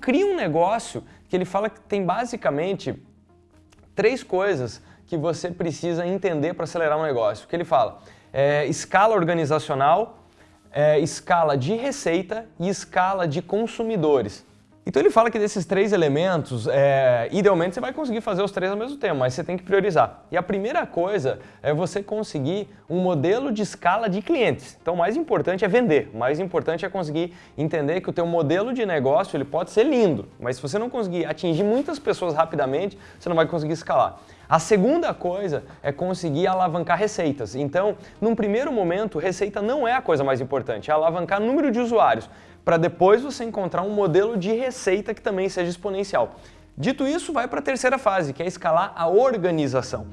cria um negócio que ele fala que tem basicamente três coisas que você precisa entender para acelerar um negócio. Que ele fala? É, escala organizacional, é, escala de receita e escala de consumidores. Então ele fala que desses três elementos, é, idealmente você vai conseguir fazer os três ao mesmo tempo, mas você tem que priorizar. E a primeira coisa é você conseguir um modelo de escala de clientes. Então o mais importante é vender, o mais importante é conseguir entender que o teu modelo de negócio ele pode ser lindo, mas se você não conseguir atingir muitas pessoas rapidamente, você não vai conseguir escalar. A segunda coisa é conseguir alavancar receitas. Então, num primeiro momento, receita não é a coisa mais importante, é alavancar número de usuários para depois você encontrar um modelo de receita que também seja exponencial. Dito isso, vai para a terceira fase, que é escalar a organização.